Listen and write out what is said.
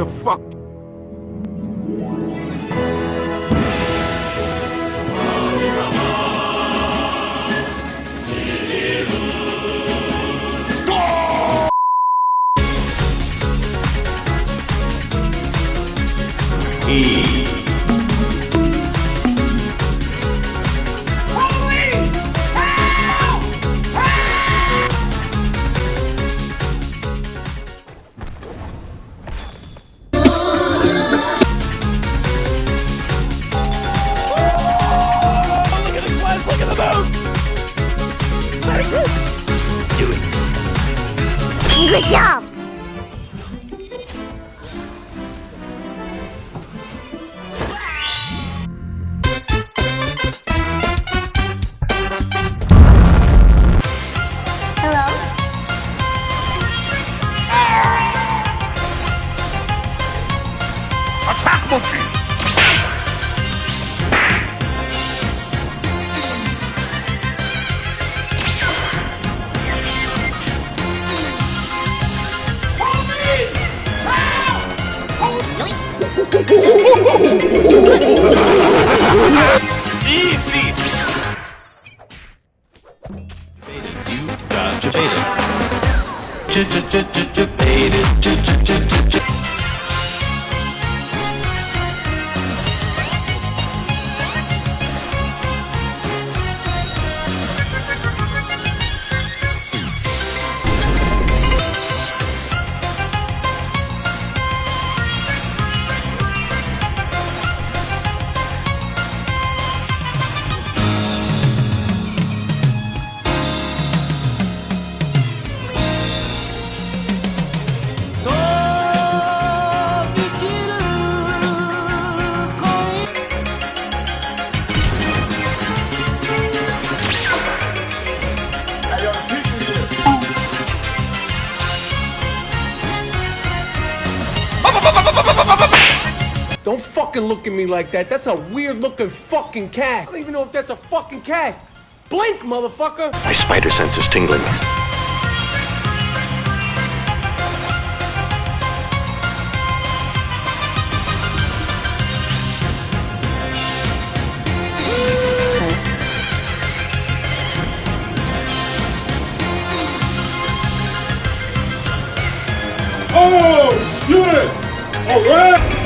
the fuck? E. Good job! Hello? Attack! Easy! You got your beta. Ch ch fucking look at me like that. That's a weird looking fucking cat. I don't even know if that's a fucking cat. Blink, motherfucker. My spider sense is tingling. Oh, unit! Alright!